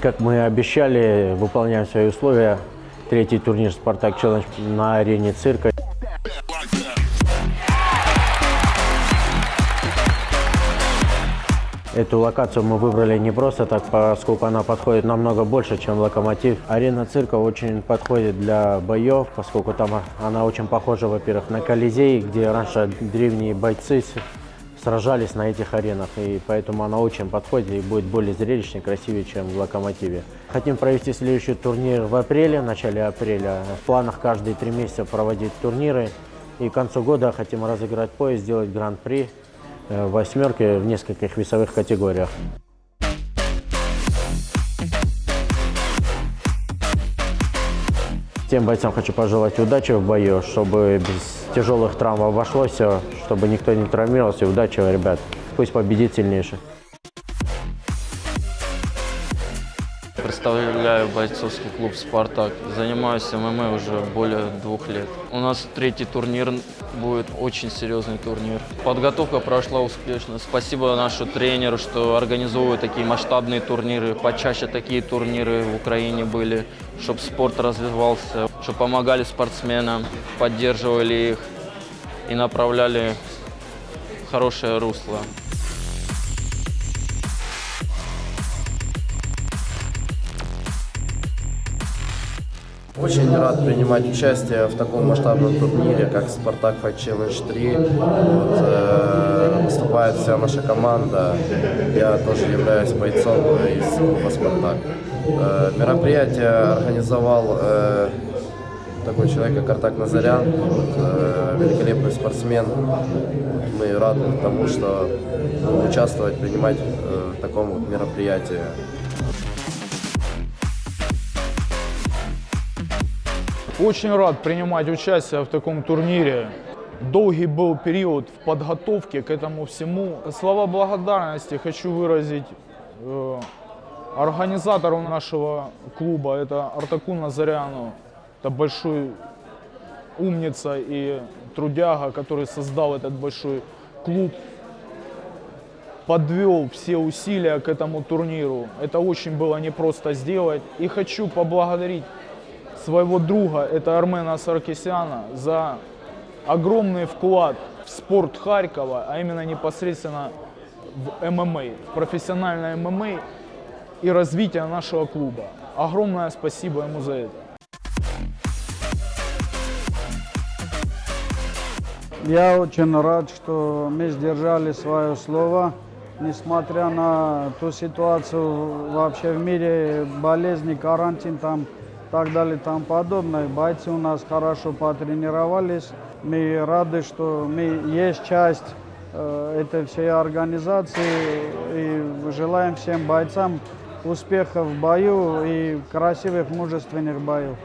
Как мы обещали, выполняем свои условия. Третий турнир «Спартак Челлендж» на арене цирка. Эту локацию мы выбрали не просто так, поскольку она подходит намного больше, чем локомотив. Арена цирка очень подходит для боев, поскольку там она очень похожа, во-первых, на Колизей, где раньше древние бойцы сражались на этих аренах, и поэтому она очень подходит и будет более зрелищной, красивее, чем в локомотиве. Хотим провести следующий турнир в апреле, в начале апреля. В планах каждые три месяца проводить турниры. И к концу года хотим разыграть пояс, сделать гран-при э, в восьмерке в нескольких весовых категориях. Тем бойцам хочу пожелать удачи в бою, чтобы без тяжелых травм обошлось все, чтобы никто не травмировался. Удачи, ребят. Пусть победит сильнейший. Представляю бойцовский клуб «Спартак». Занимаюсь ММА уже более двух лет. У нас третий турнир будет, очень серьезный турнир. Подготовка прошла успешно. Спасибо нашему тренеру, что организовывает такие масштабные турниры. Почаще такие турниры в Украине были, чтобы спорт развивался, чтобы помогали спортсменам, поддерживали их и направляли в хорошее русло. Очень рад принимать участие в таком масштабном турнире, как «Спартак Fight Challenge 3». Вот, э, выступает вся наша команда. Я тоже являюсь бойцом из клуба «Спартак». Э, мероприятие организовал э, такой человек, как Артак Назарян, вот, э, великолепный спортсмен. Мы рады тому, что участвовать, принимать э, в таком вот мероприятии. Очень рад принимать участие в таком турнире. Долгий был период в подготовке к этому всему. Слова благодарности хочу выразить э, организатору нашего клуба, это Артаку Назаряну. Это большой умница и трудяга, который создал этот большой клуб, подвел все усилия к этому турниру. Это очень было непросто сделать. И хочу поблагодарить своего друга, это Армена Саркисяна, за огромный вклад в спорт Харькова, а именно непосредственно в ММА, в профессиональное ММА и развитие нашего клуба. Огромное спасибо ему за это. Я очень рад, что мы сдержали свое слово, несмотря на ту ситуацию вообще в мире, болезни, карантин там так далее тому подобное. Бойцы у нас хорошо потренировались. Мы рады, что мы есть часть э, этой всей организации и желаем всем бойцам успехов в бою и красивых, мужественных боев.